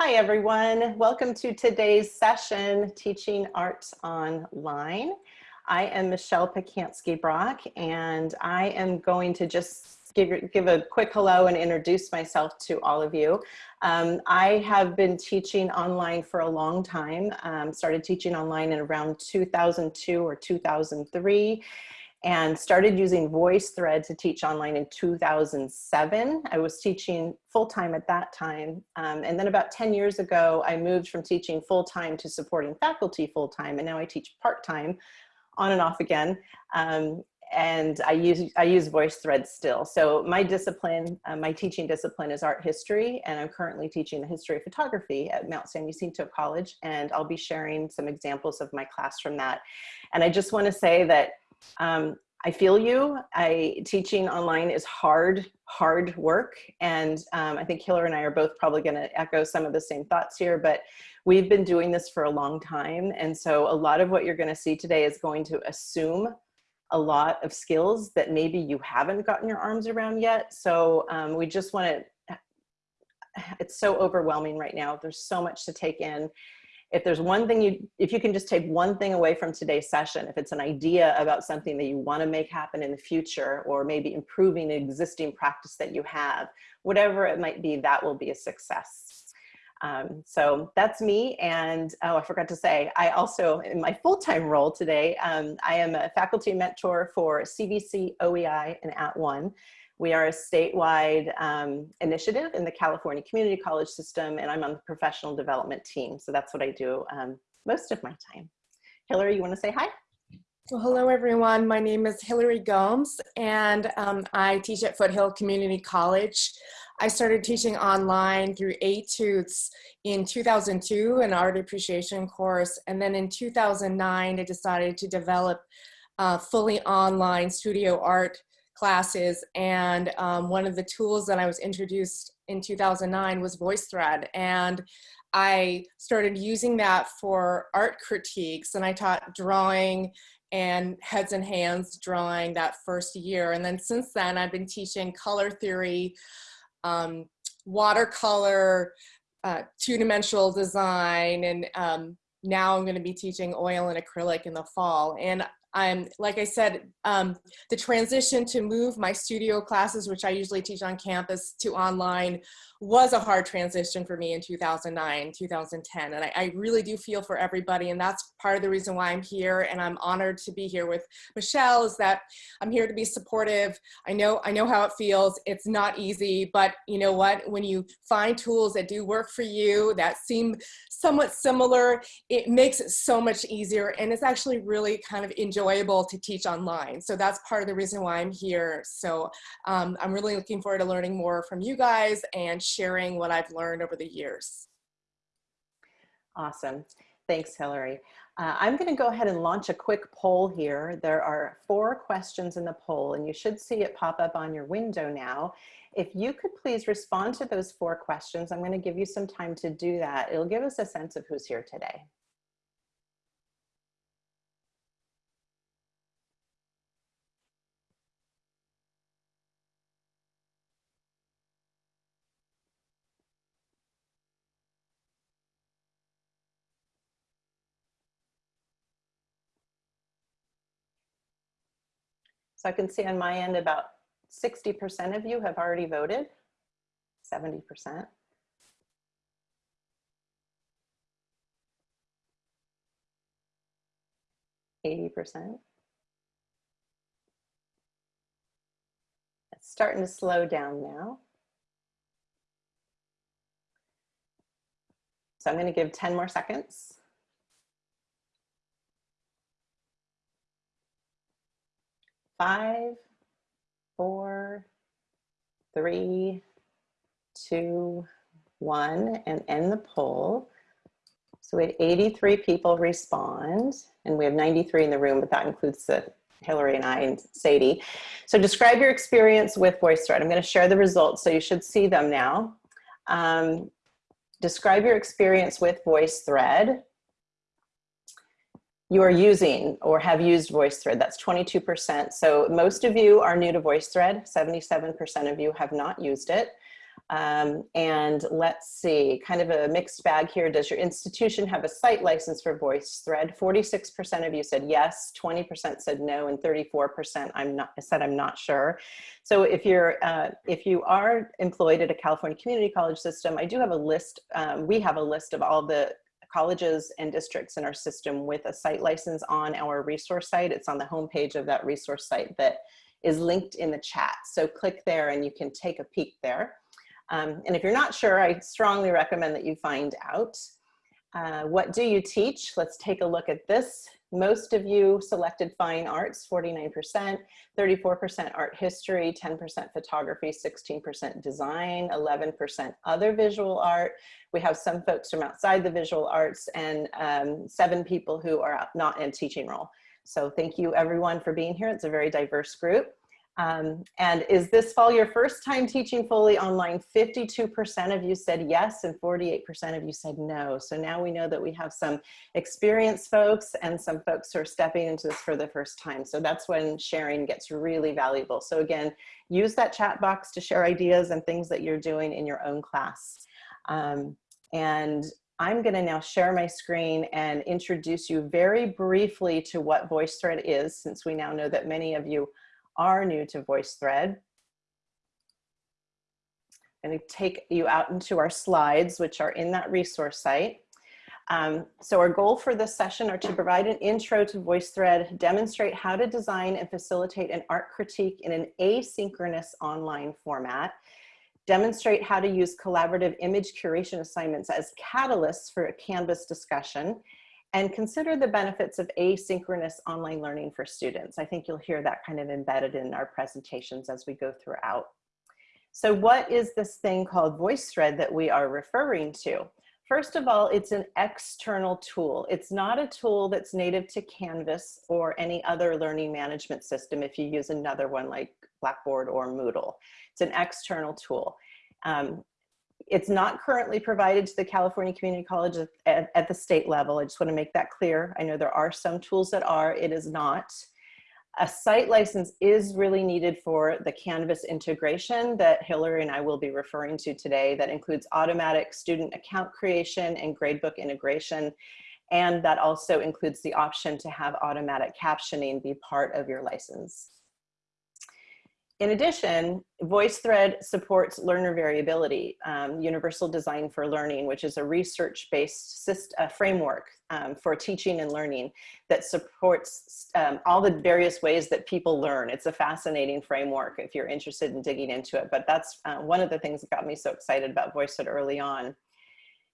Hi, everyone. Welcome to today's session, Teaching Art Online. I am Michelle Pacansky-Brock, and I am going to just give, give a quick hello and introduce myself to all of you. Um, I have been teaching online for a long time, um, started teaching online in around 2002 or 2003 and started using VoiceThread to teach online in 2007. I was teaching full-time at that time. Um, and then about 10 years ago, I moved from teaching full-time to supporting faculty full-time. And now I teach part-time on and off again. Um, and I use, I use VoiceThread still. So my discipline, uh, my teaching discipline is art history, and I'm currently teaching the history of photography at Mount San Jacinto College, and I'll be sharing some examples of my class from that. And I just wanna say that um, I feel you. I teaching online is hard, hard work. And um, I think Hillary and I are both probably going to echo some of the same thoughts here, but we've been doing this for a long time. And so a lot of what you're going to see today is going to assume a lot of skills that maybe you haven't gotten your arms around yet. So um, we just want to, it's so overwhelming right now. There's so much to take in if there's one thing you, if you can just take one thing away from today's session, if it's an idea about something that you want to make happen in the future, or maybe improving an existing practice that you have, whatever it might be, that will be a success. Um, so that's me. And oh, I forgot to say, I also, in my full-time role today, um, I am a faculty mentor for CVC, OEI, and @ONE. We are a statewide um, initiative in the California Community College system, and I'm on the professional development team. So that's what I do um, most of my time. Hillary, you want to say hi? Well, hello, everyone. My name is Hillary Gomes, and um, I teach at Foothill Community College. I started teaching online through Etudes in 2002, an art appreciation course. And then in 2009, I decided to develop a fully online studio art classes. And um, one of the tools that I was introduced in 2009 was VoiceThread. And I started using that for art critiques and I taught drawing and heads and hands drawing that first year. And then since then I've been teaching color theory, um, watercolor, uh, two-dimensional design, and um, now I'm gonna be teaching oil and acrylic in the fall. And I'm, like I said, um, the transition to move my studio classes, which I usually teach on campus, to online was a hard transition for me in 2009, 2010. And I, I, really do feel for everybody. And that's part of the reason why I'm here. And I'm honored to be here with Michelle is that I'm here to be supportive. I know, I know how it feels. It's not easy, but you know what? When you find tools that do work for you, that seem somewhat similar, it makes it so much easier. And it's actually really kind of enjoyable to teach online. So that's part of the reason why I'm here. So um, I'm really looking forward to learning more from you guys and sharing what I've learned over the years. Awesome. Thanks, Hillary. Uh, I'm going to go ahead and launch a quick poll here. There are four questions in the poll, and you should see it pop up on your window now. If you could please respond to those four questions, I'm going to give you some time to do that. It'll give us a sense of who's here today. So I can see on my end about 60% of you have already voted, 70%. Eighty percent. It's starting to slow down now. So I'm going to give 10 more seconds. Five, four, three, two, one, and end the poll. So we had 83 people respond, and we have 93 in the room, but that includes the Hillary and I and Sadie. So describe your experience with VoiceThread. I'm going to share the results, so you should see them now. Um, describe your experience with VoiceThread. You are using or have used VoiceThread. That's 22%. So most of you are new to VoiceThread. 77% of you have not used it. Um, and let's see, kind of a mixed bag here. Does your institution have a site license for VoiceThread? 46% of you said yes, 20% said no, and 34% I'm not, said I'm not sure. So if you're, uh, if you are employed at a California community college system, I do have a list, um, we have a list of all the colleges and districts in our system with a site license on our resource site. It's on the homepage of that resource site that is linked in the chat. So click there and you can take a peek there. Um, and if you're not sure, I strongly recommend that you find out. Uh, what do you teach? Let's take a look at this. Most of you selected fine arts, 49%, 34% art history, 10% photography, 16% design, 11% other visual art. We have some folks from outside the visual arts and um, seven people who are not in teaching role. So thank you everyone for being here. It's a very diverse group. Um, and is this fall your first time teaching fully online? 52% of you said yes and 48% of you said no. So now we know that we have some experienced folks and some folks who are stepping into this for the first time. So that's when sharing gets really valuable. So again, use that chat box to share ideas and things that you're doing in your own class. Um, and I'm gonna now share my screen and introduce you very briefly to what VoiceThread is, since we now know that many of you are new to VoiceThread. I'm going to take you out into our slides, which are in that resource site. Um, so our goal for this session are to provide an intro to VoiceThread, demonstrate how to design and facilitate an art critique in an asynchronous online format, demonstrate how to use collaborative image curation assignments as catalysts for a Canvas discussion, and consider the benefits of asynchronous online learning for students. I think you'll hear that kind of embedded in our presentations as we go throughout. So what is this thing called VoiceThread that we are referring to? First of all, it's an external tool. It's not a tool that's native to Canvas or any other learning management system if you use another one like Blackboard or Moodle. It's an external tool. Um, it's not currently provided to the California Community College at, at, the state level. I just want to make that clear. I know there are some tools that are, it is not. A site license is really needed for the Canvas integration that Hillary and I will be referring to today that includes automatic student account creation and gradebook integration. And that also includes the option to have automatic captioning be part of your license. In addition, VoiceThread supports learner variability, um, Universal Design for Learning, which is a research-based uh, framework um, for teaching and learning that supports um, all the various ways that people learn. It's a fascinating framework if you're interested in digging into it, but that's uh, one of the things that got me so excited about VoiceThread early on.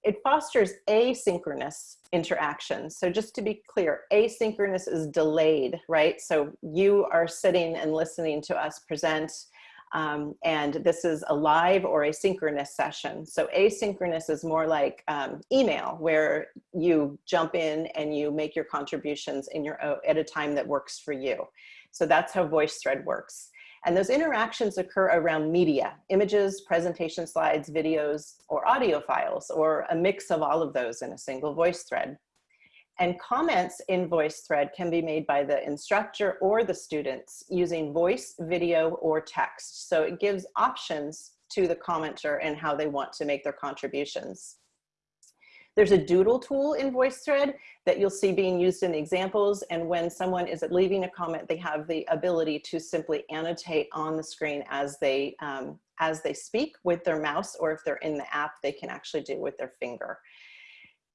It fosters asynchronous interaction. So just to be clear, asynchronous is delayed, right? So you are sitting and listening to us present um, and this is a live or asynchronous session. So asynchronous is more like um, email where you jump in and you make your contributions in your at a time that works for you. So that's how VoiceThread works. And those interactions occur around media, images, presentation slides, videos, or audio files, or a mix of all of those in a single voice thread. And comments in VoiceThread can be made by the instructor or the students using voice, video, or text. So it gives options to the commenter and how they want to make their contributions. There's a doodle tool in VoiceThread that you'll see being used in the examples. And when someone is leaving a comment, they have the ability to simply annotate on the screen as they, um, as they speak with their mouse, or if they're in the app, they can actually do with their finger.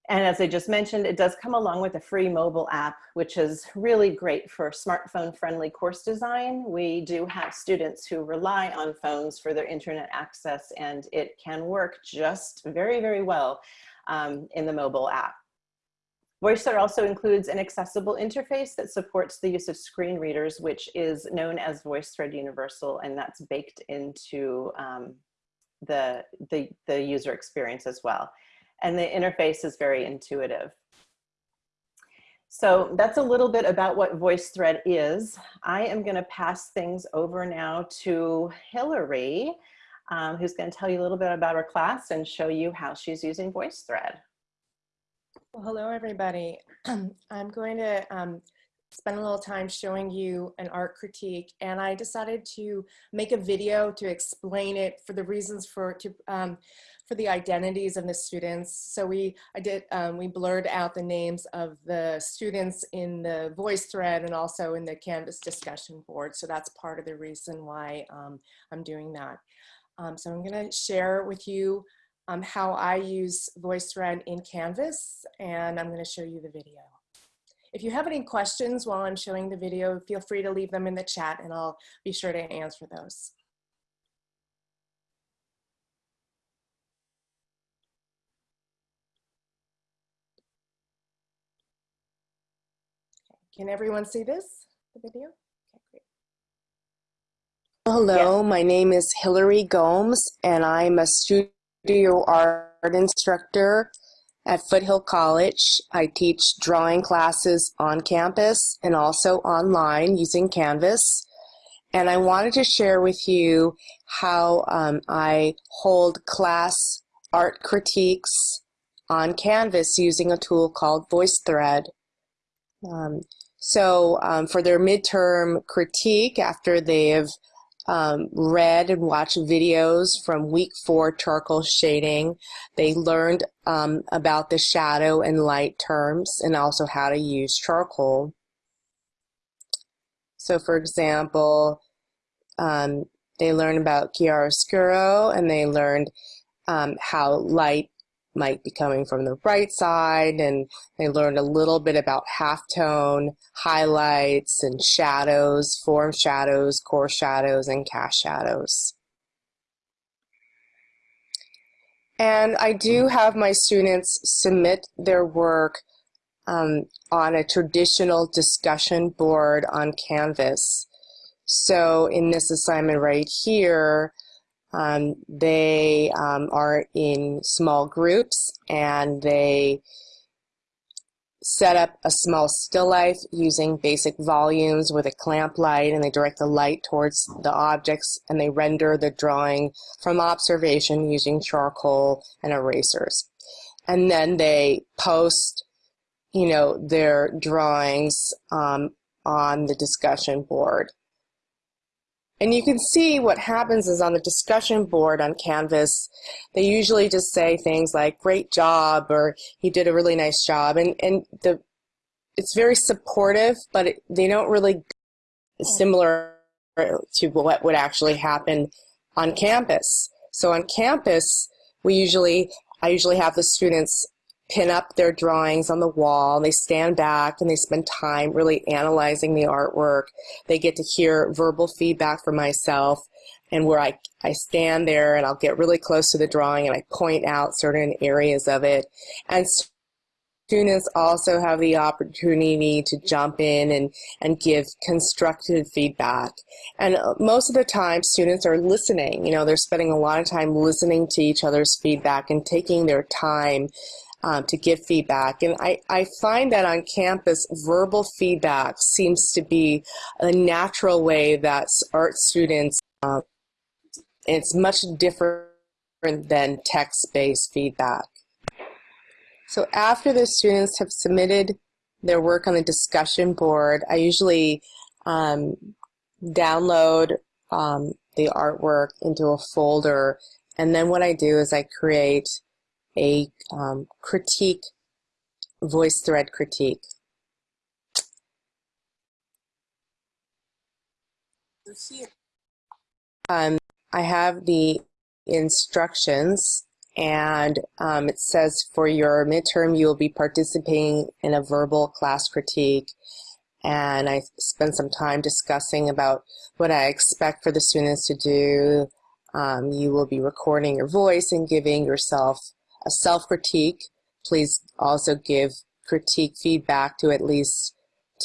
And as I just mentioned, it does come along with a free mobile app, which is really great for smartphone friendly course design. We do have students who rely on phones for their internet access and it can work just very, very well um, in the mobile app. VoiceThread also includes an accessible interface that supports the use of screen readers, which is known as VoiceThread Universal, and that's baked into um, the, the, the user experience as well. And the interface is very intuitive. So that's a little bit about what VoiceThread is. I am gonna pass things over now to Hillary um, who's going to tell you a little bit about her class and show you how she's using VoiceThread. Well, hello, everybody. I'm going to um, spend a little time showing you an art critique, and I decided to make a video to explain it for the reasons for to um, for the identities of the students. So we I did um, we blurred out the names of the students in the voice thread and also in the Canvas discussion board. So that's part of the reason why um, I'm doing that. Um, so I'm going to share with you um, how I use VoiceThread in Canvas, and I'm going to show you the video. If you have any questions while I'm showing the video, feel free to leave them in the chat and I'll be sure to answer those. Can everyone see this, the video? Hello, my name is Hillary Gomes, and I'm a studio art instructor at Foothill College. I teach drawing classes on campus and also online using Canvas. And I wanted to share with you how um, I hold class art critiques on Canvas using a tool called VoiceThread. Um, so um, for their midterm critique, after they've um, read and watched videos from week four charcoal shading, they learned um, about the shadow and light terms and also how to use charcoal. So for example, um, they learned about chiaroscuro and they learned um, how light might be coming from the right side and they learned a little bit about halftone, highlights and shadows, form shadows, core shadows, and cast shadows. And I do have my students submit their work um, on a traditional discussion board on Canvas. So in this assignment right here, um, they um, are in small groups and they set up a small still life using basic volumes with a clamp light and they direct the light towards the objects and they render the drawing from observation using charcoal and erasers. And then they post, you know, their drawings um, on the discussion board. And you can see what happens is on the discussion board on Canvas, they usually just say things like, great job, or he did a really nice job. And, and the, it's very supportive, but it, they don't really hmm. similar to what would actually happen on campus. So on campus, we usually, I usually have the students pin up their drawings on the wall. They stand back and they spend time really analyzing the artwork. They get to hear verbal feedback from myself and where I, I stand there and I'll get really close to the drawing and I point out certain areas of it. And students also have the opportunity to jump in and, and give constructive feedback. And uh, most of the time, students are listening. You know, they're spending a lot of time listening to each other's feedback and taking their time um, to give feedback. And I, I find that on campus, verbal feedback seems to be a natural way that art students, uh, it's much different than text-based feedback. So after the students have submitted their work on the discussion board, I usually um, download um, the artwork into a folder and then what I do is I create a um, critique, voice thread critique. Um, I have the instructions and um, it says for your midterm you will be participating in a verbal class critique and I spent some time discussing about what I expect for the students to do. Um, you will be recording your voice and giving yourself a self-critique. Please also give critique feedback to at least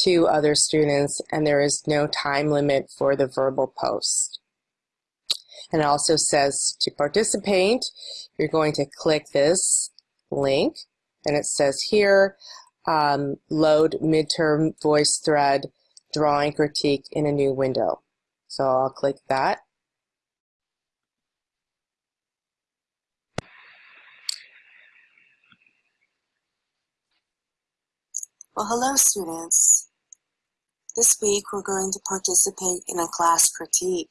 two other students and there is no time limit for the verbal post. And it also says to participate, you're going to click this link and it says here, um, load midterm voice thread drawing critique in a new window. So I'll click that. Well, hello students. This week we're going to participate in a class critique.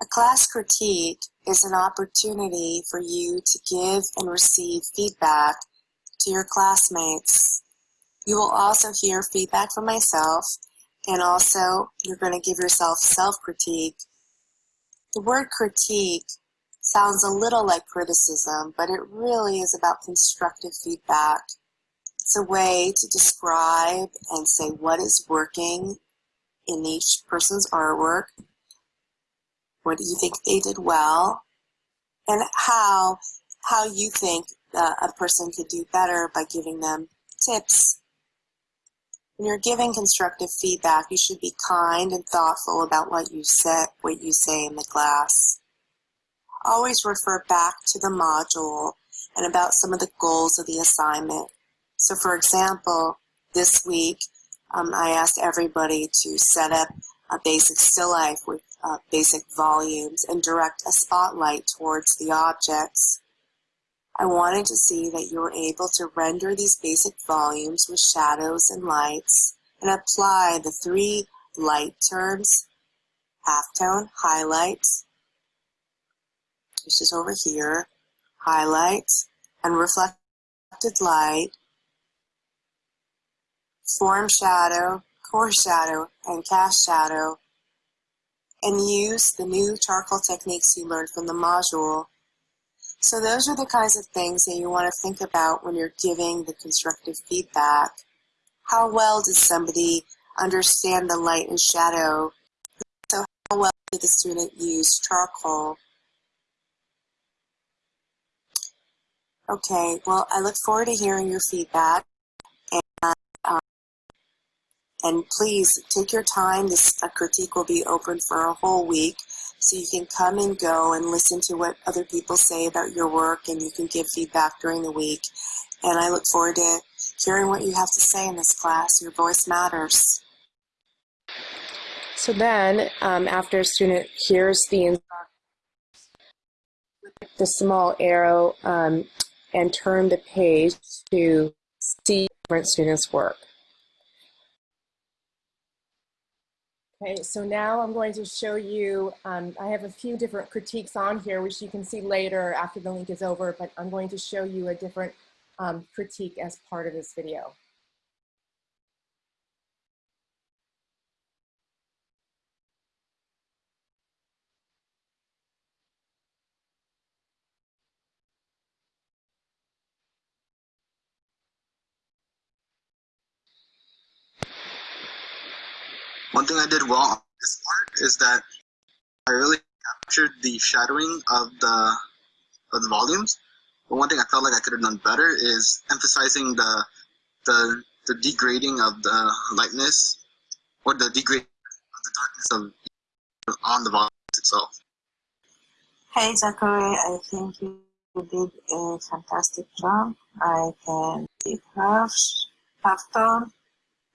A class critique is an opportunity for you to give and receive feedback to your classmates. You will also hear feedback from myself and also you're going to give yourself self-critique. The word critique sounds a little like criticism, but it really is about constructive feedback. It's a way to describe and say what is working in each person's artwork. What do you think they did well? And how, how you think a person could do better by giving them tips. When you're giving constructive feedback, you should be kind and thoughtful about what you say, what you say in the class. Always refer back to the module and about some of the goals of the assignment. So for example, this week, um, I asked everybody to set up a basic still life with uh, basic volumes and direct a spotlight towards the objects. I wanted to see that you were able to render these basic volumes with shadows and lights and apply the three light terms, halftone, highlights, which is over here, highlights, and reflected light, form shadow, core shadow, and cast shadow, and use the new charcoal techniques you learned from the module. So those are the kinds of things that you want to think about when you're giving the constructive feedback. How well does somebody understand the light and shadow? So how well did the student use charcoal? Okay, well, I look forward to hearing your feedback. And please take your time. This critique will be open for a whole week. So you can come and go and listen to what other people say about your work and you can give feedback during the week. And I look forward to hearing what you have to say in this class. Your voice matters. So then, um, after a student hears the the small arrow um, and turn the page to see different students' work. Okay, so now I'm going to show you, um, I have a few different critiques on here, which you can see later after the link is over, but I'm going to show you a different um, critique as part of this video. One thing I did well on this part is that I really captured the shadowing of the of the volumes. But one thing I felt like I could have done better is emphasizing the the the degrading of the lightness or the degrading of the darkness of on the volumes itself. Hey Zachary, I think you did a fantastic job. I can see half, half tone,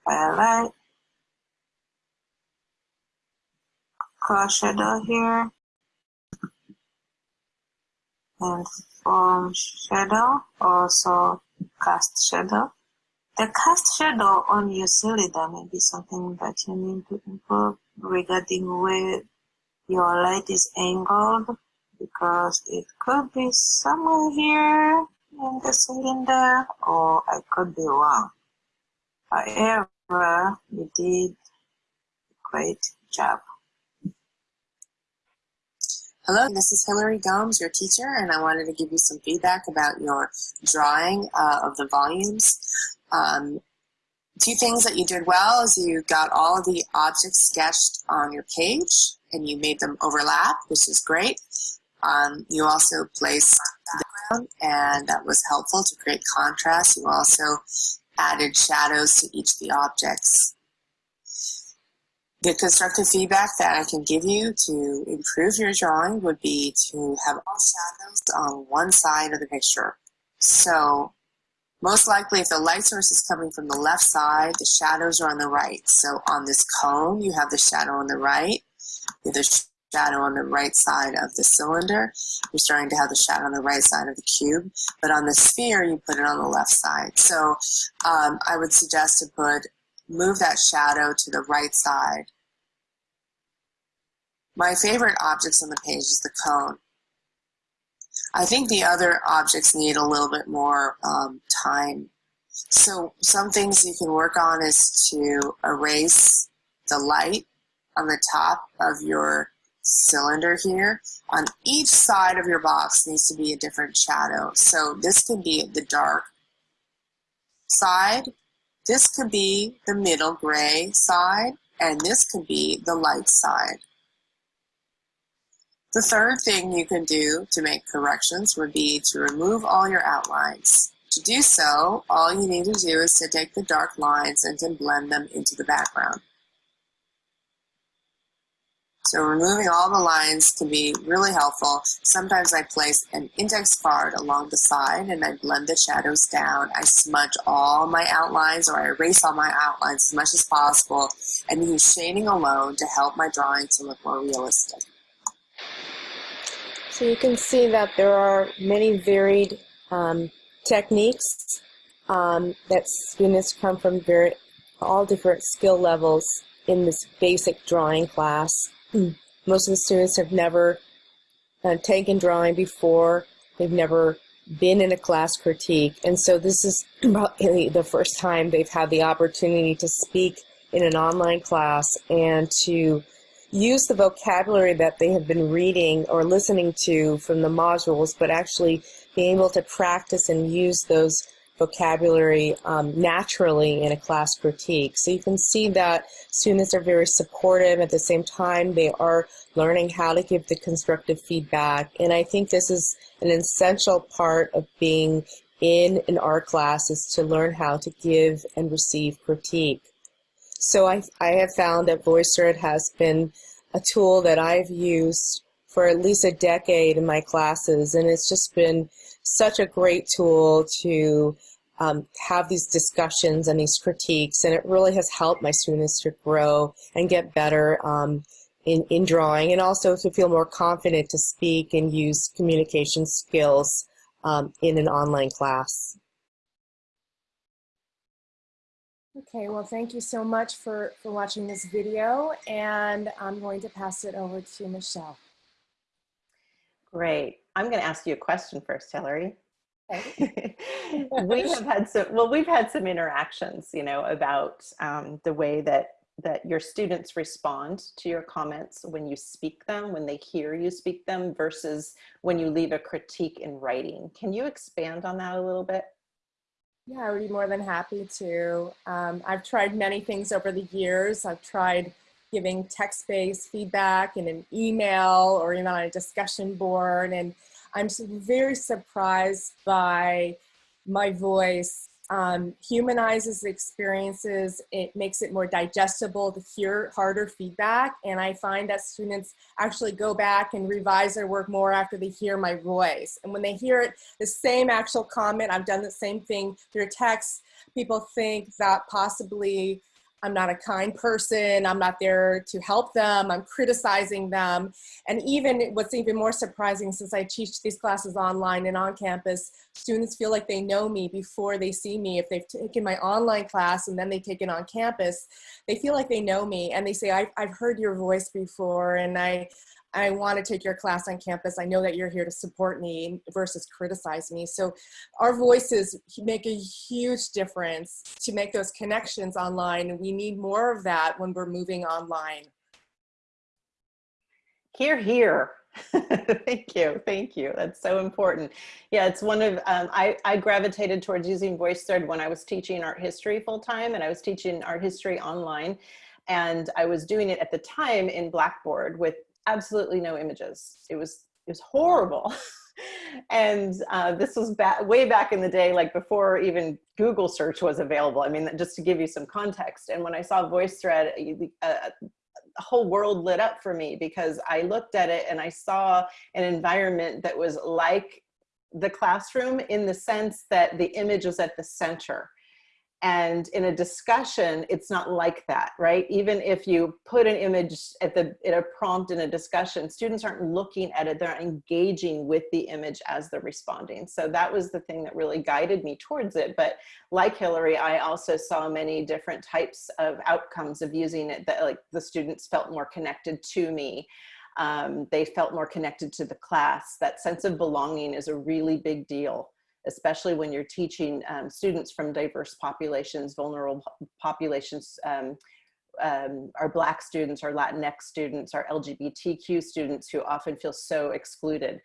highlight, shadow here and form shadow also cast shadow the cast shadow on your cylinder may be something that you need to improve regarding where your light is angled because it could be somewhere here in the cylinder or I could be wrong. However, you did a great job. Hello, this is Hillary Gomes, your teacher, and I wanted to give you some feedback about your drawing uh, of the volumes. Um, two things that you did well is you got all of the objects sketched on your page and you made them overlap, which is great. Um, you also placed background and that was helpful to create contrast. You also added shadows to each of the objects. The constructive feedback that I can give you to improve your drawing would be to have all shadows on one side of the picture. So most likely if the light source is coming from the left side, the shadows are on the right. So on this cone, you have the shadow on the right, the shadow on the right side of the cylinder. You're starting to have the shadow on the right side of the cube, but on the sphere, you put it on the left side. So um, I would suggest to put, move that shadow to the right side. My favorite objects on the page is the cone. I think the other objects need a little bit more um, time. So some things you can work on is to erase the light on the top of your cylinder here. On each side of your box needs to be a different shadow. So this could be the dark side, this could be the middle gray side, and this could be the light side. The third thing you can do to make corrections would be to remove all your outlines. To do so, all you need to do is to take the dark lines and to blend them into the background. So removing all the lines can be really helpful. Sometimes I place an index card along the side and I blend the shadows down. I smudge all my outlines or I erase all my outlines as much as possible and use shading alone to help my drawing to look more realistic. So you can see that there are many varied um, techniques um, that students come from very all different skill levels in this basic drawing class. Most of the students have never uh, taken drawing before. They've never been in a class critique. And so this is the first time they've had the opportunity to speak in an online class and to use the vocabulary that they have been reading or listening to from the modules, but actually being able to practice and use those vocabulary um, naturally in a class critique. So you can see that students are very supportive. At the same time, they are learning how to give the constructive feedback. And I think this is an essential part of being in an art class is to learn how to give and receive critique. So I, I have found that VoiceThread has been a tool that I've used for at least a decade in my classes, and it's just been such a great tool to um, have these discussions and these critiques, and it really has helped my students to grow and get better um, in, in drawing, and also to feel more confident to speak and use communication skills um, in an online class. Okay, well, thank you so much for, for watching this video, and I'm going to pass it over to Michelle. Great. I'm going to ask you a question first, Hillary. Okay. we have had some, well, we've had some interactions, you know, about um, the way that that your students respond to your comments when you speak them, when they hear you speak them versus when you leave a critique in writing. Can you expand on that a little bit? Yeah, I would be more than happy to. Um, I've tried many things over the years. I've tried giving text-based feedback in an email or even on a discussion board. And I'm very surprised by my voice um, humanizes the experiences. It makes it more digestible to hear harder feedback. And I find that students actually go back and revise their work more after they hear my voice. And when they hear it, the same actual comment, I've done the same thing through text, people think that possibly I'm not a kind person. I'm not there to help them. I'm criticizing them. And even what's even more surprising since I teach these classes online and on campus, students feel like they know me before they see me. If they've taken my online class and then they take it on campus, they feel like they know me and they say, I've, I've heard your voice before and I, I want to take your class on campus. I know that you're here to support me versus criticize me. So our voices make a huge difference to make those connections online. And we need more of that when we're moving online. Here, here. thank you, thank you. That's so important. Yeah, it's one of, um, I, I gravitated towards using VoiceThread when I was teaching art history full time and I was teaching art history online. And I was doing it at the time in Blackboard with absolutely no images. It was, it was horrible. and uh, this was back, way back in the day, like before even Google search was available. I mean, just to give you some context. And when I saw VoiceThread, uh, a whole world lit up for me because I looked at it and I saw an environment that was like the classroom in the sense that the image was at the center And in a discussion, it's not like that, right? Even if you put an image at the in a prompt in a discussion, students aren't looking at it, they're engaging with the image as they're responding. So that was the thing that really guided me towards it. But like Hillary, I also saw many different types of outcomes of using it that like the students felt more connected to me. Um, they felt more connected to the class. That sense of belonging is a really big deal especially when you're teaching um, students from diverse populations, vulnerable populations, um, um, our Black students, our Latinx students, our LGBTQ students who often feel so excluded.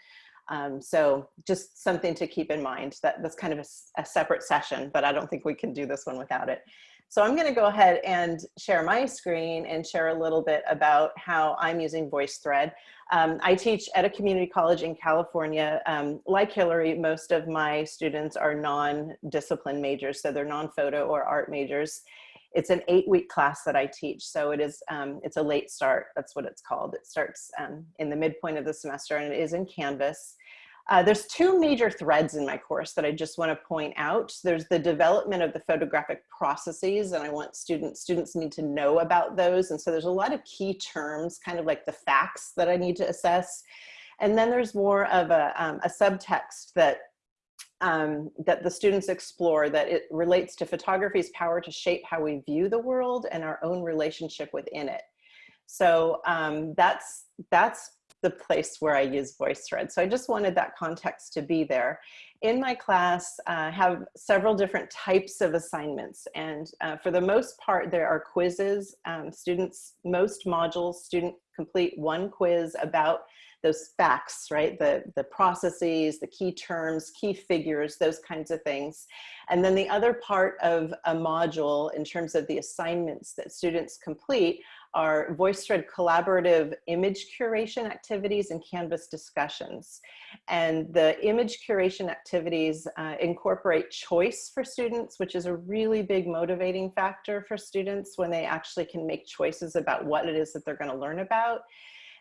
Um, so just something to keep in mind that that's kind of a, a, separate session, but I don't think we can do this one without it. So I'm gonna go ahead and share my screen and share a little bit about how I'm using VoiceThread. Um, I teach at a community college in California. Um, like Hillary, most of my students are non-discipline majors, so they're non-photo or art majors. It's an eight-week class that I teach, so it is um, it's a late start. That's what it's called. It starts um, in the midpoint of the semester, and it is in Canvas. Uh, there's two major threads in my course that I just want to point out. There's the development of the photographic processes, and I want students, students need to know about those. And so there's a lot of key terms, kind of like the facts that I need to assess. And then there's more of a, um, a subtext that um, that the students explore that it relates to photography's power to shape how we view the world and our own relationship within it. So um, that's, that's the place where I use VoiceThread. So I just wanted that context to be there. In my class, I uh, have several different types of assignments. And uh, for the most part, there are quizzes. Um, students, most modules, student complete one quiz about those facts, right? The, the processes, the key terms, key figures, those kinds of things. And then the other part of a module in terms of the assignments that students complete are VoiceThread collaborative image curation activities and Canvas discussions. And the image curation activities uh, incorporate choice for students, which is a really big motivating factor for students when they actually can make choices about what it is that they're gonna learn about.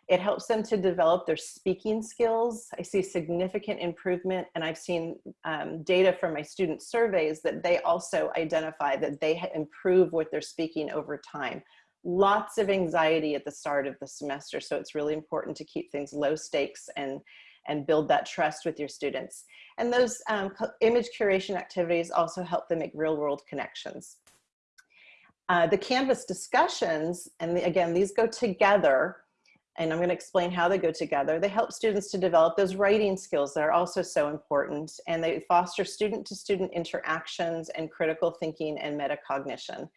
It helps them to develop their speaking skills. I see significant improvement and I've seen um, data from my student surveys that they also identify that they improve with their speaking over time lots of anxiety at the start of the semester. So it's really important to keep things low stakes and, and build that trust with your students. And those um, image curation activities also help them make real world connections. Uh, the Canvas discussions, and the, again, these go together, and I'm gonna explain how they go together. They help students to develop those writing skills that are also so important, and they foster student-to-student -student interactions and critical thinking and metacognition.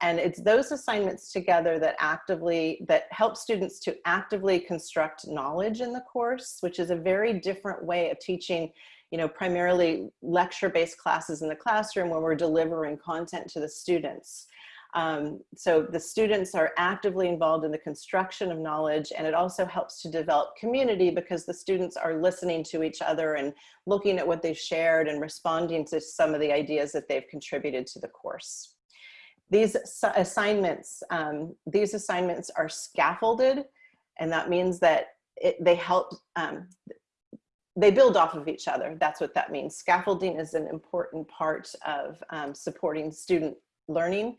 And it's those assignments together that actively, that help students to actively construct knowledge in the course, which is a very different way of teaching, you know, primarily lecture-based classes in the classroom where we're delivering content to the students. Um, so the students are actively involved in the construction of knowledge and it also helps to develop community because the students are listening to each other and looking at what they've shared and responding to some of the ideas that they've contributed to the course. These assignments, um, these assignments are scaffolded, and that means that it, they help, um, they build off of each other. That's what that means. Scaffolding is an important part of um, supporting student learning.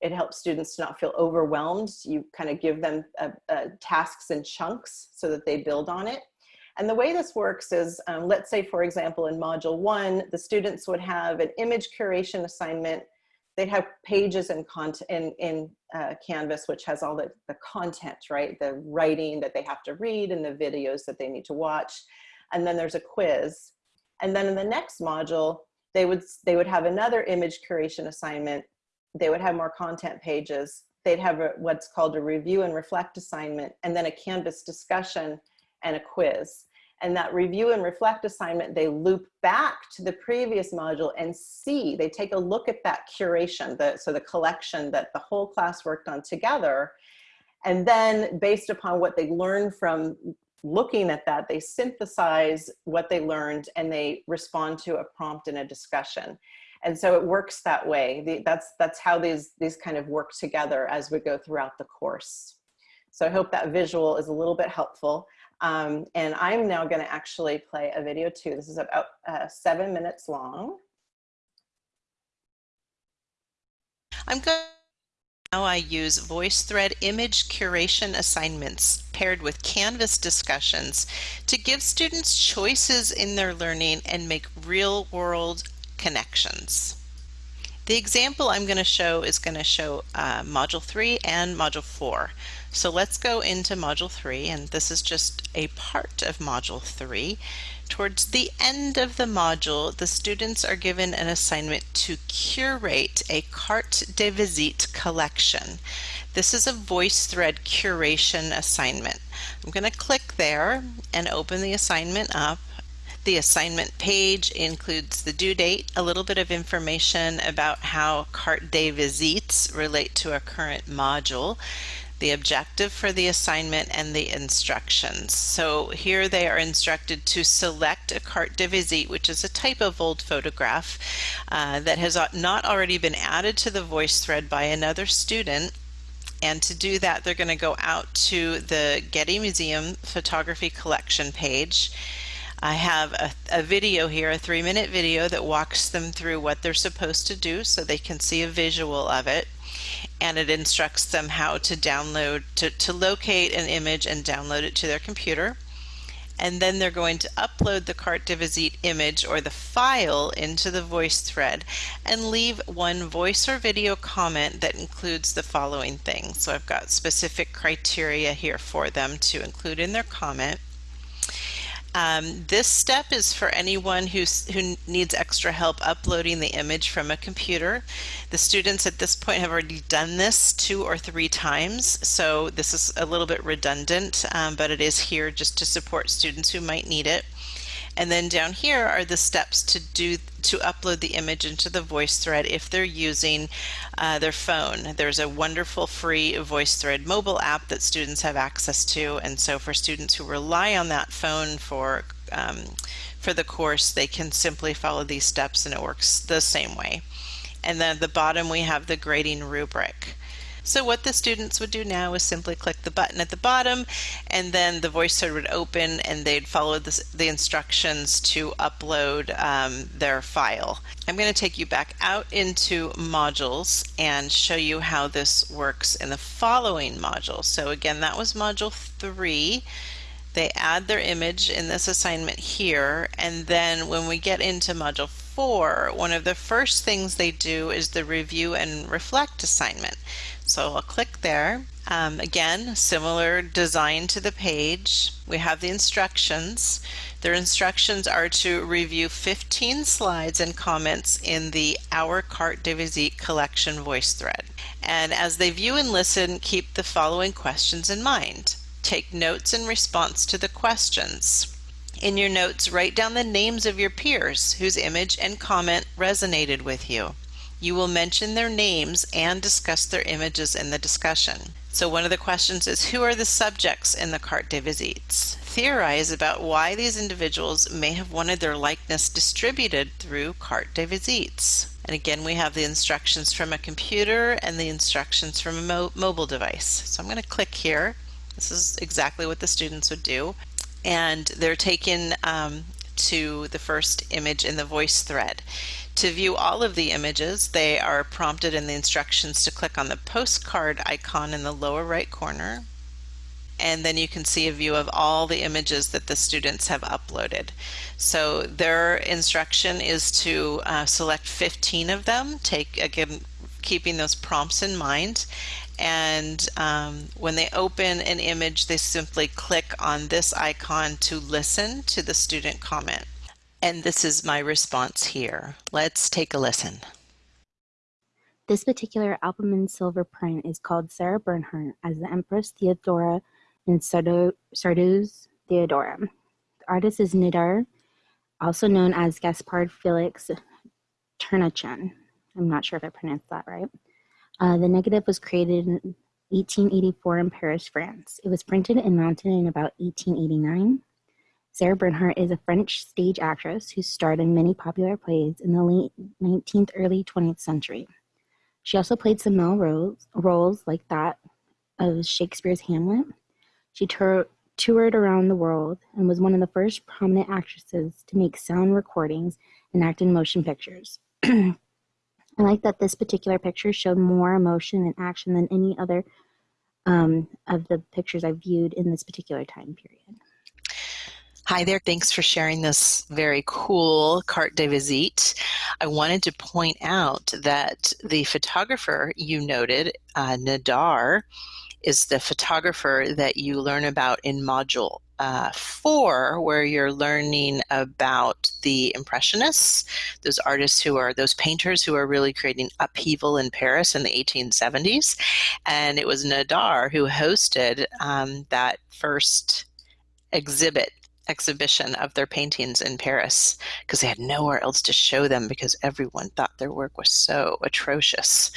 It helps students to not feel overwhelmed. You kind of give them uh, uh, tasks in chunks so that they build on it. And the way this works is, um, let's say, for example, in module one, the students would have an image curation assignment they'd have pages in, content in, in uh, Canvas, which has all the, the content, right? The writing that they have to read and the videos that they need to watch. And then there's a quiz. And then in the next module, they would, they would have another image curation assignment. They would have more content pages. They'd have a, what's called a review and reflect assignment, and then a Canvas discussion and a quiz and that review and reflect assignment, they loop back to the previous module and see, they take a look at that curation, the, so the collection that the whole class worked on together. And then based upon what they learned from looking at that, they synthesize what they learned and they respond to a prompt in a discussion. And so it works that way. The, that's, that's how these, these kind of work together as we go throughout the course. So I hope that visual is a little bit helpful. Um, and I'm now going to actually play a video too. This is about uh, seven minutes long. I'm going now I use VoiceThread image curation assignments paired with Canvas discussions to give students choices in their learning and make real-world connections. The example I'm going to show is going to show uh, Module 3 and Module 4. So let's go into Module 3, and this is just a part of Module 3. Towards the end of the module, the students are given an assignment to curate a carte de visite collection. This is a VoiceThread curation assignment. I'm going to click there and open the assignment up. The assignment page includes the due date, a little bit of information about how carte de visites relate to a current module, the objective for the assignment, and the instructions. So here they are instructed to select a carte de visite, which is a type of old photograph uh, that has not already been added to the VoiceThread by another student and to do that, they're going to go out to the Getty Museum photography collection page I have a, a, video here, a three minute video that walks them through what they're supposed to do so they can see a visual of it. And it instructs them how to download, to, to locate an image and download it to their computer. And then they're going to upload the carte de visite image or the file into the VoiceThread and leave one voice or video comment that includes the following things. So I've got specific criteria here for them to include in their comment. Um, this step is for anyone who's, who needs extra help uploading the image from a computer. The students at this point have already done this two or three times, so this is a little bit redundant, um, but it is here just to support students who might need it. And then down here are the steps to do to upload the image into the VoiceThread if they're using uh, their phone. There's a wonderful free VoiceThread mobile app that students have access to, and so for students who rely on that phone for um, for the course, they can simply follow these steps and it works the same way. And then at the bottom we have the grading rubric. So what the students would do now is simply click the button at the bottom and then the VoiceThread would open and they'd follow the, the instructions to upload um, their file. I'm going to take you back out into modules and show you how this works in the following module. So again, that was module three they add their image in this assignment here and then when we get into module 4 one of the first things they do is the review and reflect assignment so I'll click there. Um, again, similar design to the page. We have the instructions. Their instructions are to review 15 slides and comments in the Our Carte de Visite collection VoiceThread. And as they view and listen, keep the following questions in mind. Take notes in response to the questions. In your notes, write down the names of your peers whose image and comment resonated with you. You will mention their names and discuss their images in the discussion. So one of the questions is who are the subjects in the carte de visites? Theorize about why these individuals may have wanted their likeness distributed through carte de visites. And again, we have the instructions from a computer and the instructions from a mo mobile device. So I'm going to click here. This is exactly what the students would do. And they're taken um, to the first image in the VoiceThread. To view all of the images, they are prompted in the instructions to click on the postcard icon in the lower right corner. And then you can see a view of all the images that the students have uploaded. So their instruction is to uh, select 15 of them, take again, keeping those prompts in mind. And um, when they open an image, they simply click on this icon to listen to the student comment. And this is my response here. Let's take a listen. This particular albumen silver print is called Sarah Bernhardt as the Empress Theodora in Sardou's Theodora. The artist is Nidar, also known as Gaspard Felix Ternachan. I'm not sure if I pronounced that right. Uh, the negative was created in 1884 in Paris, France. It was printed and mounted in about 1889. Sarah Bernhardt is a French stage actress who starred in many popular plays in the late 19th, early 20th century. She also played some male roles, roles like that of Shakespeare's Hamlet. She toured around the world and was one of the first prominent actresses to make sound recordings and act in motion pictures. I like that this particular picture showed more emotion and action than any other um, of the pictures I viewed in this particular time period. Hi there, thanks for sharing this very cool carte de visite. I wanted to point out that the photographer you noted, uh, Nadar, is the photographer that you learn about in module uh, four, where you're learning about the Impressionists, those artists who are, those painters who are really creating upheaval in Paris in the 1870s. And it was Nadar who hosted um, that first exhibit exhibition of their paintings in Paris because they had nowhere else to show them because everyone thought their work was so atrocious.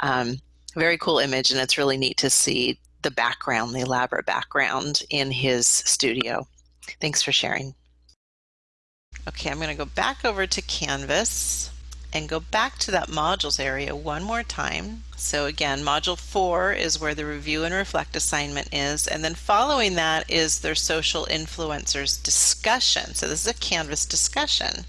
Um, very cool image and it's really neat to see the background, the elaborate background in his studio. Thanks for sharing. Okay, I'm going to go back over to Canvas and go back to that modules area one more time. So again, module four is where the review and reflect assignment is, and then following that is their social influencers discussion. So this is a Canvas discussion.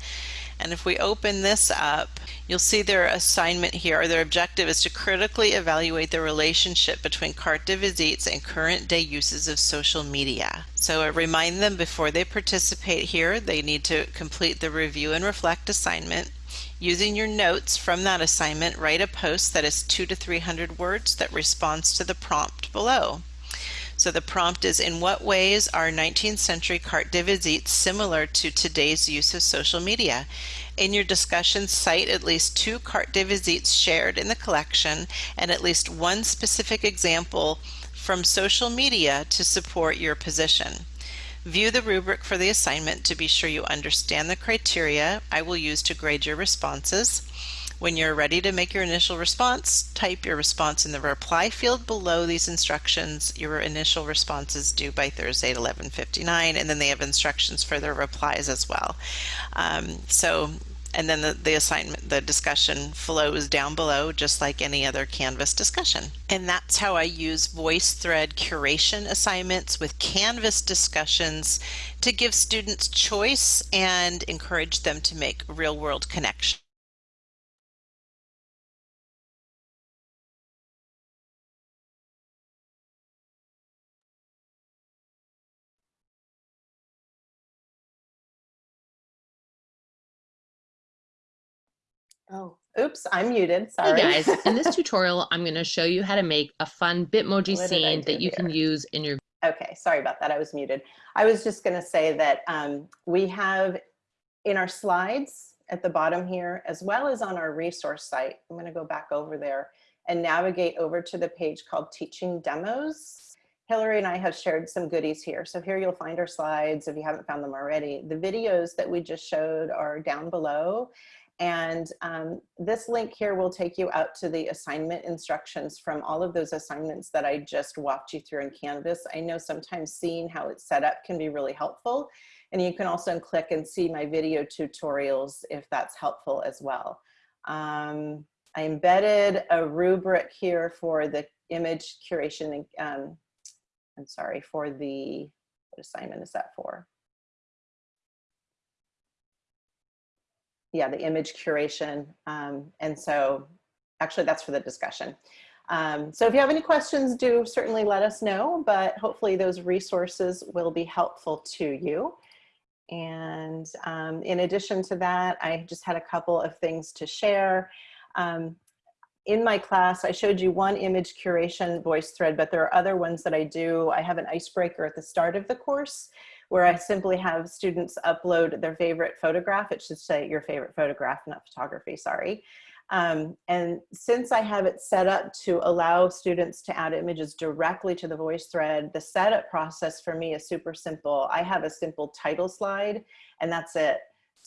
And if we open this up, you'll see their assignment here, or their objective is to critically evaluate the relationship between carte de visites and current day uses of social media. So I remind them before they participate here, they need to complete the review and reflect assignment. Using your notes from that assignment, write a post that is two to 300 words that responds to the prompt below. So the prompt is, in what ways are 19th century carte de visite similar to today's use of social media? In your discussion, cite at least two carte de visites shared in the collection and at least one specific example from social media to support your position. View the rubric for the assignment to be sure you understand the criteria I will use to grade your responses. When you're ready to make your initial response, type your response in the reply field below these instructions. Your initial response is due by Thursday at 11.59 and then they have instructions for their replies as well. Um, so and then the, the assignment, the discussion flows down below just like any other Canvas discussion. And that's how I use VoiceThread curation assignments with Canvas discussions to give students choice and encourage them to make real world connections. Oh, oops, I'm muted. Sorry. Hey guys, in this tutorial, I'm going to show you how to make a fun Bitmoji What scene that you can use in your Okay, sorry about that. I was muted. I was just going to say that um, we have in our slides at the bottom here, as well as on our resource site, I'm going to go back over there and navigate over to the page called Teaching Demos. Hillary and I have shared some goodies here. So here you'll find our slides if you haven't found them already. The videos that we just showed are down below. And um, this link here will take you out to the assignment instructions from all of those assignments that I just walked you through in Canvas. I know sometimes seeing how it's set up can be really helpful. And you can also click and see my video tutorials if that's helpful as well. Um, I embedded a rubric here for the image curation. Um, I'm sorry, for the, what assignment is that for? Yeah, the image curation. Um, and so actually that's for the discussion. Um, so if you have any questions, do certainly let us know, but hopefully those resources will be helpful to you. And um, in addition to that, I just had a couple of things to share. Um, in my class, I showed you one image curation voice thread, but there are other ones that I do. I have an icebreaker at the start of the course where I simply have students upload their favorite photograph. It should say your favorite photograph, not photography, sorry. Um, and since I have it set up to allow students to add images directly to the voice thread, the setup process for me is super simple. I have a simple title slide and that's it.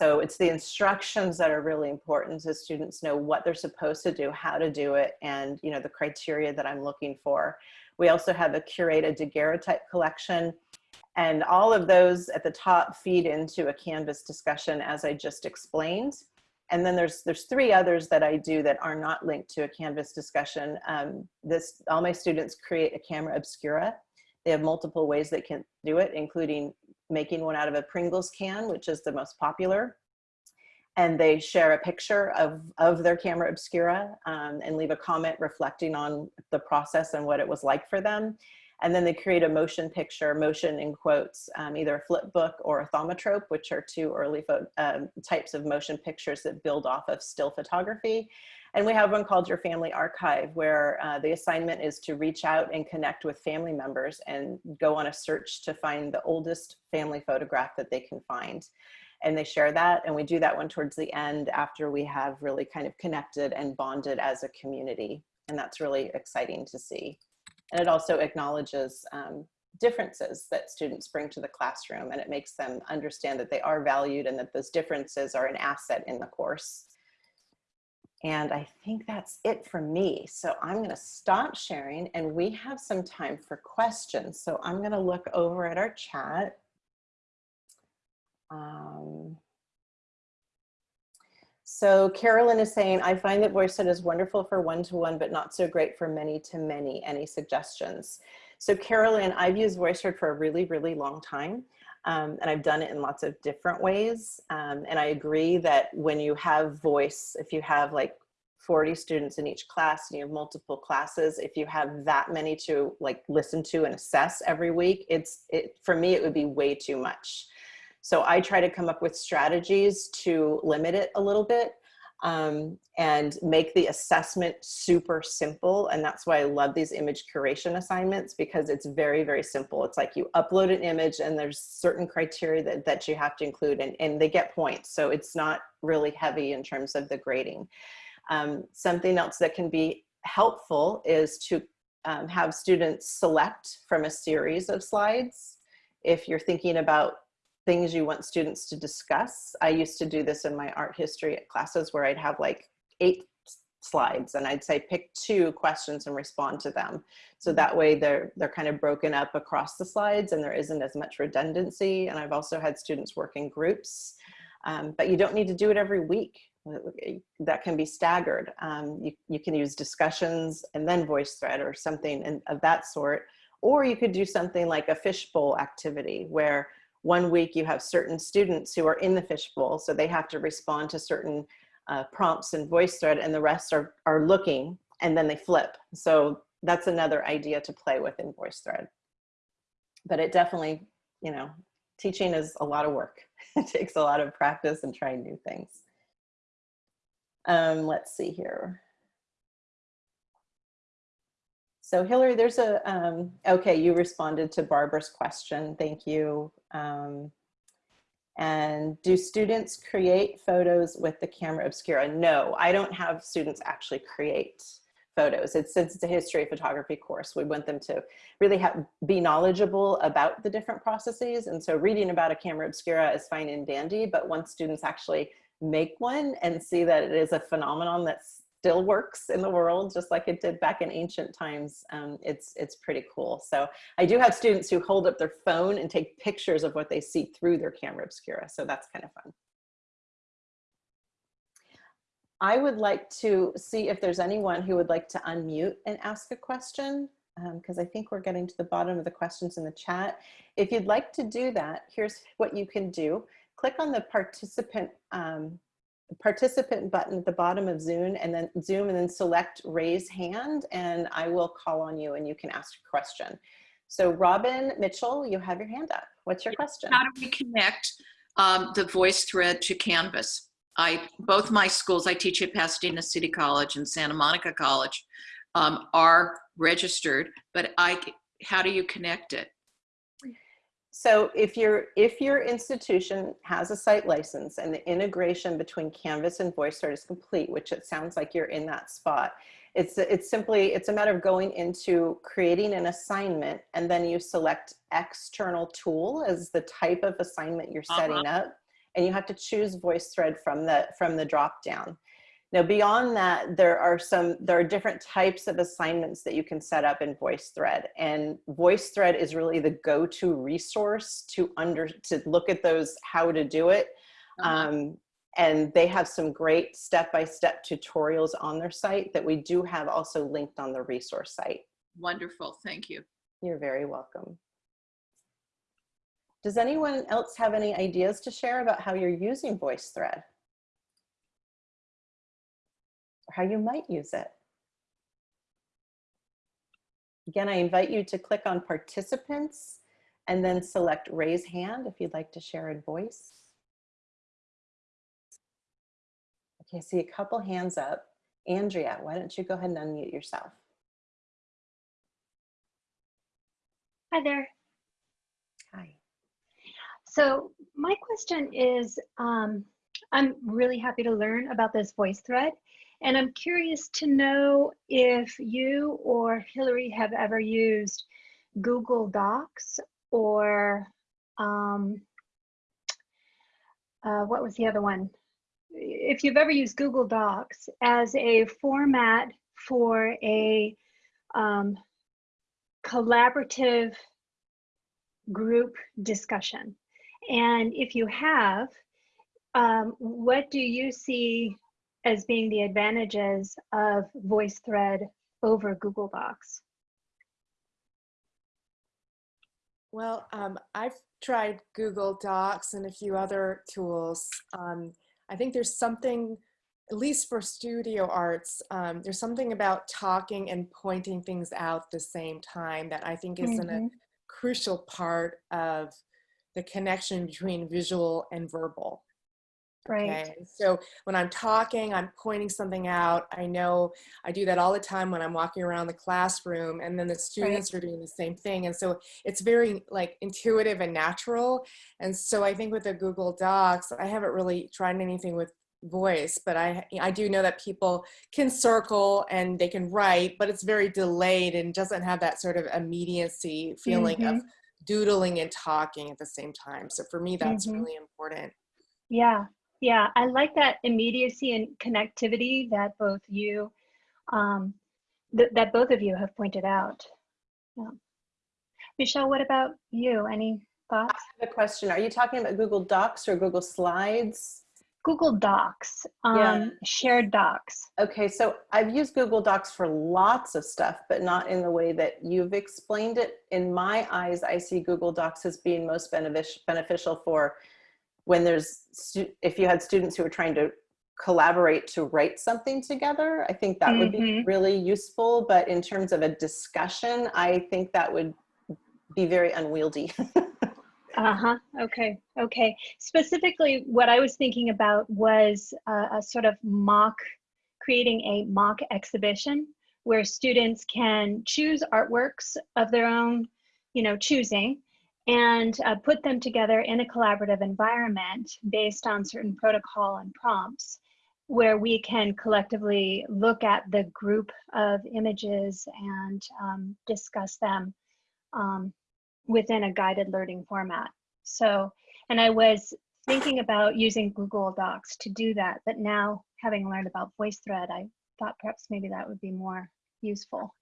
So it's the instructions that are really important so students know what they're supposed to do, how to do it, and you know the criteria that I'm looking for. We also have a curated daguerreotype collection and all of those at the top feed into a Canvas discussion as I just explained. And then there's there's three others that I do that are not linked to a Canvas discussion. Um, this all my students create a camera obscura. They have multiple ways they can do it, including making one out of a Pringles can, which is the most popular. and they share a picture of, of their camera obscura um, and leave a comment reflecting on the process and what it was like for them. And then they create a motion picture, motion in quotes, um, either a flip book or a thaumatrope, which are two early um, types of motion pictures that build off of still photography. And we have one called Your Family Archive, where uh, the assignment is to reach out and connect with family members and go on a search to find the oldest family photograph that they can find and they share that. And we do that one towards the end after we have really kind of connected and bonded as a community. And that's really exciting to see. And it also acknowledges um, differences that students bring to the classroom and it makes them understand that they are valued and that those differences are an asset in the course. And I think that's it for me. So I'm gonna stop sharing and we have some time for questions. So I'm gonna look over at our chat um, so Carolyn is saying, I find that VoiceThread is wonderful for one-to-one, -one, but not so great for many-to-many. -many. Any suggestions? So Carolyn, I've used VoiceThread for a really, really long time. Um, and I've done it in lots of different ways. Um, and I agree that when you have voice, if you have like 40 students in each class and you have multiple classes, if you have that many to like listen to and assess every week, it's, it, for me, it would be way too much. So I try to come up with strategies to limit it a little bit um, and make the assessment super simple. And that's why I love these image curation assignments because it's very, very simple. It's like you upload an image and there's certain criteria that, that you have to include and, and they get points. So it's not really heavy in terms of the grading. Um, something else that can be helpful is to um, have students select from a series of slides. If you're thinking about things you want students to discuss. I used to do this in my art history classes where I'd have like eight slides and I'd say pick two questions and respond to them. So that way they're, they're kind of broken up across the slides and there isn't as much redundancy. And I've also had students work in groups, um, but you don't need to do it every week. That can be staggered. Um, you, you can use discussions and then VoiceThread or something and, of that sort. Or you could do something like a fishbowl activity where one week you have certain students who are in the fishbowl, so they have to respond to certain uh, prompts in VoiceThread and the rest are, are looking and then they flip. So that's another idea to play with in VoiceThread. But it definitely, you know, teaching is a lot of work. it takes a lot of practice and trying new things. Um, let's see here. So Hillary, there's a, um, okay, you responded to Barbara's question. Thank you. Um, and do students create photos with the camera obscura? No, I don't have students actually create photos. It's, since it's a history of photography course, we want them to really have, be knowledgeable about the different processes. And so reading about a camera obscura is fine and dandy, but once students actually make one and see that it is a phenomenon that's still works in the world just like it did back in ancient times um, it's it's pretty cool so i do have students who hold up their phone and take pictures of what they see through their camera obscura so that's kind of fun i would like to see if there's anyone who would like to unmute and ask a question because um, I think we're getting to the bottom of the questions in the chat. If you'd like to do that, here's what you can do. Click on the participant um, participant button at the bottom of Zoom and then Zoom and then select raise hand and I will call on you and you can ask a question. So Robin Mitchell, you have your hand up. What's your question? How do we connect um, the VoiceThread to Canvas? I, both my schools, I teach at Pasadena City College and Santa Monica College, um, are registered, but I, how do you connect it? So if your if your institution has a site license and the integration between Canvas and VoiceThread is complete, which it sounds like you're in that spot, it's it's simply it's a matter of going into creating an assignment and then you select external tool as the type of assignment you're setting uh -huh. up, and you have to choose VoiceThread from the from the drop down. Now, beyond that, there are some, there are different types of assignments that you can set up in VoiceThread. And VoiceThread is really the go-to resource to under, to look at those, how to do it. Uh um, and they have some great step-by-step -step tutorials on their site that we do have also linked on the resource site. Wonderful, thank you. You're very welcome. Does anyone else have any ideas to share about how you're using VoiceThread? Or how you might use it. Again, I invite you to click on participants and then select raise hand if you'd like to share in voice. Okay, I see a couple hands up. Andrea, why don't you go ahead and unmute yourself? Hi there. Hi. So my question is, um, I'm really happy to learn about this voice thread, and I'm curious to know if you or Hillary have ever used Google Docs or um, uh, what was the other one? If you've ever used Google Docs as a format for a um, collaborative group discussion. And if you have, um, what do you see as being the advantages of VoiceThread over Google Docs? Well, um, I've tried Google Docs and a few other tools. Um, I think there's something, at least for studio arts, um, there's something about talking and pointing things out at the same time that I think is Mhm. a crucial part of the connection between visual and verbal. Right. Okay, so when I'm talking, I'm pointing something out. I know I do that all the time when I'm walking around the classroom, and then the students are doing the same thing. And so it's very like intuitive and natural. And so I think with the Google Docs, I haven't really tried anything with voice, but I I do know that people can circle and they can write, but it's very delayed and doesn't have that sort of immediacy feeling of doodling and talking at the same time. So for me, that's Mhm. really important. Yeah, yeah, I like that immediacy and connectivity that both you, um, th- that both of you have pointed out. Yeah. Michelle, what about you? Any thoughts? I have a question. Are you talking about Google Docs or Google Slides? Google Docs, um, Yeah. shared docs. Okay, so I've used Google Docs for lots of stuff, but not in the way that you've explained it. In my eyes, I see Google Docs as being most benefic- beneficial for when there's, if you had students who were trying to collaborate to write something together, I think that would be Mhm. really useful. But in terms of a discussion, I think that would be very unwieldy. Uh-huh. Okay. Okay. Specifically, what I was thinking about was uh, a sort of mock, creating a mock exhibition where students can choose artworks of their own, you know, choosing and uh, put them together in a collaborative environment based on certain protocol and prompts where we can collectively look at the group of images and um, discuss them um, within a guided learning format. So, and I was thinking about using Google Docs to do that, but now having learned about VoiceThread, I thought perhaps maybe that would be more useful.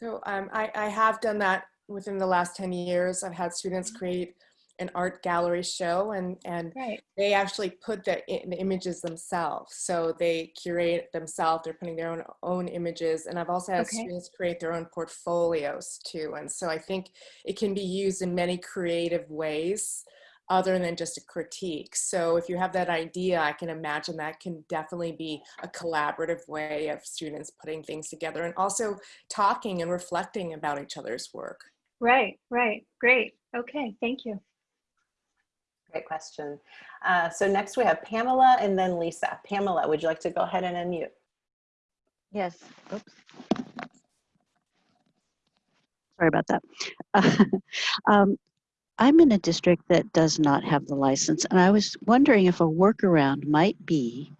So um, I, I have done that within the last 10 years. I've had students Mm-hmm. create an art gallery show and, and Right. they actually put the, the images themselves. So they curate themselves, they're putting their own, own images. And I've also had Okay. students create their own portfolios too. And so I think it can be used in many creative ways other than just a critique. So if you have that idea, I can imagine that can definitely be a collaborative way of students putting things together and also talking and reflecting about each other's work. Right, right. Great. Okay, thank you. Great question. Uh, so next we have Pamela and then Lisa. Pamela, would you like to go ahead and unmute? Yes. Oops. Sorry about that. um, I'm in a district that does not have the license, and I was wondering if a workaround might be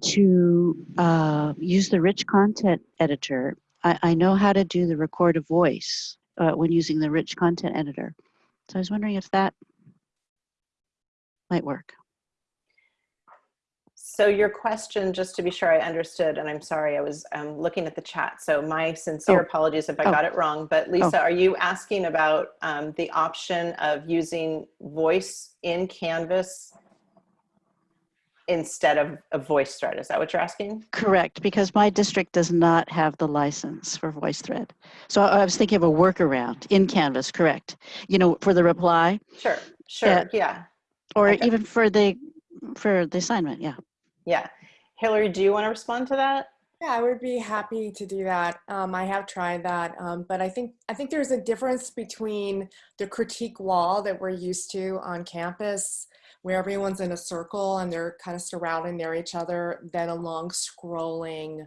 to uh, use the rich content editor. I, I know how to do the record a voice uh, when using the rich content editor. So I was wondering if that might work. So your question, just to be sure I understood, and I'm sorry, I was um, looking at the chat. So my sincere Oh. apologies if I Oh. got it wrong. But Lisa, are you asking about um, the option of using voice in Canvas instead of a voice thread? Is that what you're asking? Correct, because my district does not have the license for VoiceThread. So I I was thinking of a workaround in Canvas, correct? You know, for the reply, Sure, sure, Yeah. yeah. or Okay. even for the, for the assignment, yeah. Yeah. Hillary, do you want to respond to that? Yeah, I would be happy to do that. Um, I have tried that, um, but I think I think there's a difference between the critique wall that we're used to on campus, where everyone's in a circle and they're kind of surrounding near each other, than a long scrolling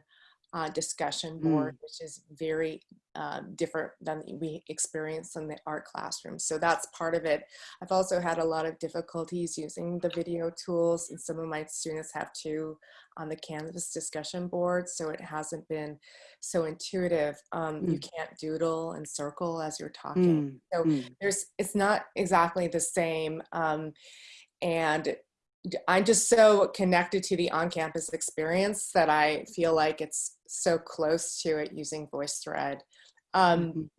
uh, discussion board, which is very uh, different than we experience in the art classroom. So that's part of it. I've also had a lot of difficulties using the video tools, and some of my students have too on the Canvas discussion board, so it hasn't been so intuitive. Um, You can't doodle and circle as you're talking. Mm, So mm. there's, it's not exactly the same. Um, and I'm just so connected to the on-campus experience that I feel like it's so close to it using VoiceThread. Um, Mhm.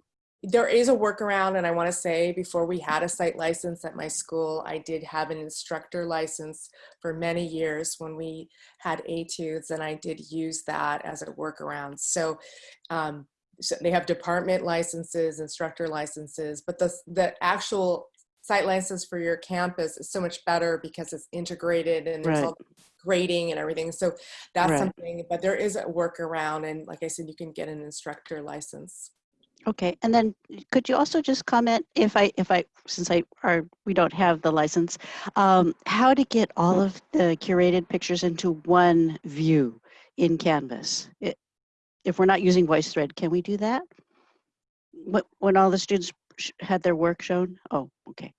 there is a workaround, and I want to say before we had a site license at my school, I did have an instructor license for many years when we had Etudes, and I did use that as a workaround. So, um, so they have department licenses, instructor licenses, but the the actual site license for your campus is so much better because it's integrated and there's Right. all grading and everything. So that's Right. something, but there is a workaround, and like I said, you can get an instructor license. Okay, and then could you also just comment if I, if I, since I, are, we don't have the license, um, how to get all of the curated pictures into one view in Canvas? It- If we're not using VoiceThread, can we do that? Wh- When all the students had their work shown? Oh, okay.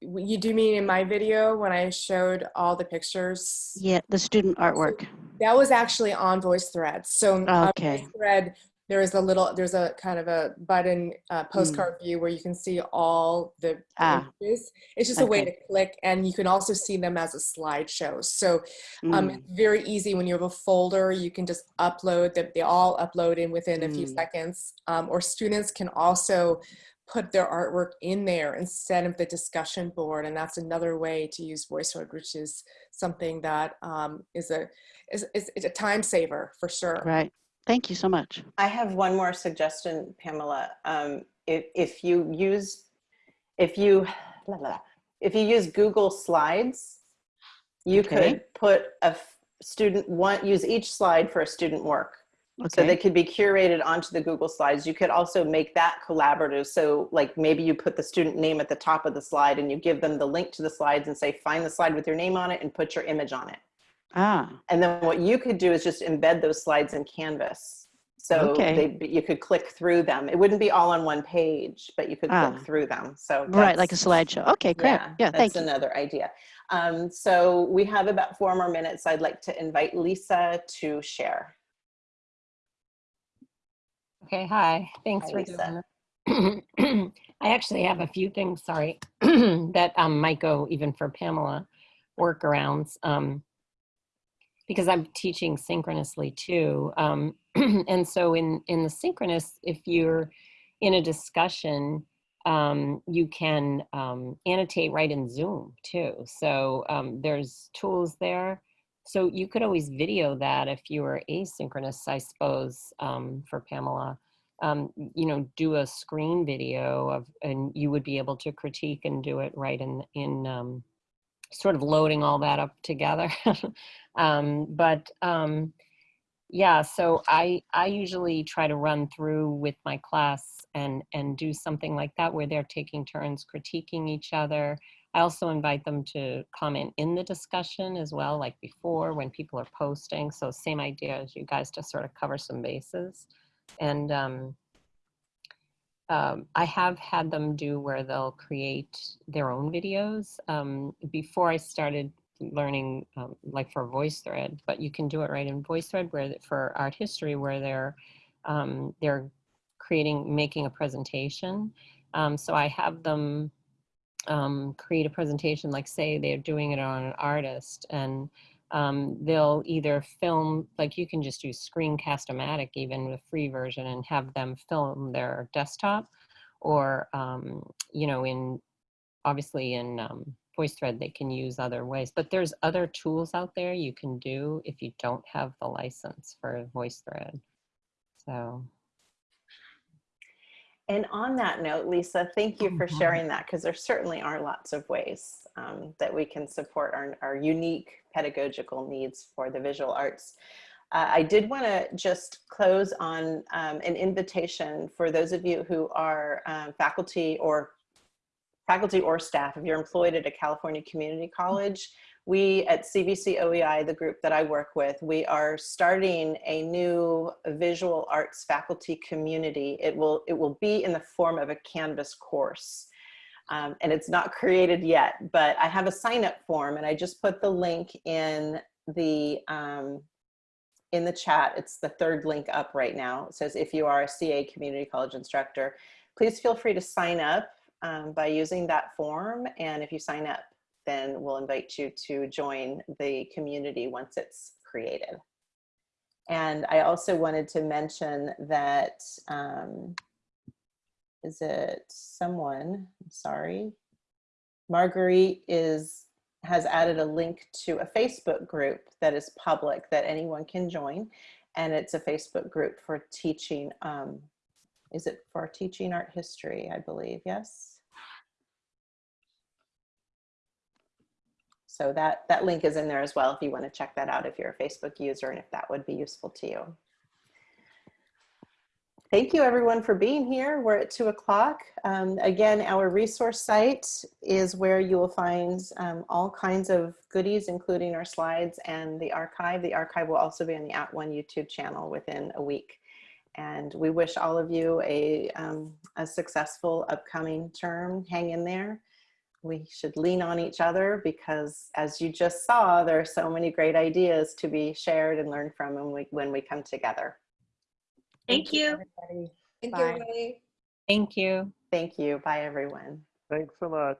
You do mean in my video when I showed all the pictures? Yeah, the student artwork. That was actually on VoiceThread. So on Okay. VoiceThread, there is a little, there's a kind of a button uh, postcard view where you can see all the Ah. images. It's just a way to click, and you can also see them as a slideshow. So um, Mm, it's very easy when you have a folder. You can just upload them. They all upload in within a few Mm. seconds. Um, or students can also put their artwork in there instead of the discussion board, and that's another way to use VoiceThread, which is something that um, is a is, is, is a time saver for sure. Right. Thank you so much. I have one more suggestion, Pamela. Um, if, if you use, if you, blah, blah, if you use Google Slides, you Okay. could put a student one, use each slide for a student work. So they could be curated onto the Google Slides. You could also make that collaborative. So like maybe you put the student name at the top of the slide and you give them the link to the slides and say, find the slide with your name on it and put your image on it. Ah, And then what you could do is just embed those slides in Canvas. So Okay. they, you could click through them. It wouldn't be all on one page, but you could Ah. click through them. So right, like a slideshow. Okay, great. Yeah, Yeah, thank that's you. another idea. Um, so we have about four more minutes. I'd like to invite Lisa to share. Okay, hi. Thanks Hi, for Lisa. doing it. I actually have a few things, sorry, that um, might go even for Pamela workarounds. Um, because I'm teaching synchronously too. Um, and so in, in the synchronous, if you're in a discussion, um, you can um, annotate right in Zoom too. So um, there's tools there. So you could always video that if you were asynchronous, I suppose, um, for Pamela. Um, you know, do a screen video of, and you would be able to critique and do it right in in sort of loading all that up together. um, but um, yeah, so I I usually try to run through with my class and and do something like that where they're taking turns critiquing each other. I also invite them to comment in the discussion as well, like before when people are posting. So same idea as you guys to sort of cover some bases. And um, um, I have had them do where they'll create their own videos. Um, before I started learning, um, like for VoiceThread, but you can do it right in VoiceThread where for art history where they're um, they're creating making a presentation. Um, so I have them um, create a presentation, like say they're doing it on an artist, and um, they'll either film, like you can just do Screencast-O-Matic even the free version and have them film their desktop, or um, you know, in obviously in um, VoiceThread they can use other ways. But there's other tools out there you can do if you don't have the license for VoiceThread. So And on that note, Lisa, thank you for Mhm. sharing that because there certainly are lots of ways um, that we can support our, our unique pedagogical needs for the visual arts. Uh, I did want to just close on um, an invitation for those of you who are um, faculty or faculty or staff, if you're employed at a California community college, we at CVC OEI, the group that I work with, we are starting a new visual arts faculty community. It will, it will be in the form of a Canvas course. Um, and it's not created yet, but I have a sign up form and I just put the link in the, um, in the chat. It's the third link up right now. It says, if you are a CA community college instructor, please feel free to sign up um, by using that form. And if you sign up, then we'll invite you to join the community once it's created. And I also wanted to mention that, um, is it someone, I'm sorry, Marguerite is, has added a link to a Facebook group that is public that anyone can join. And it's a Facebook group for teaching, um, is it for teaching art history, I believe, yes? So that, that link is in there as well if you want to check that out if you're a Facebook user and if that would be useful to you. Thank you everyone for being here. We're at two o'clock. Um, again, our resource site is where you will find um, all kinds of goodies, including our slides and the archive. The archive will also be on the @ONE YouTube channel within a week. And we wish all of you a, um, a successful upcoming term. Hang in there we should lean on each other because as you just saw, there are so many great ideas to be shared and learned from when we, when we come together. Thank you. Thank Bye. you, Ray. Thank you. Thank you. Bye, everyone. Thanks so much.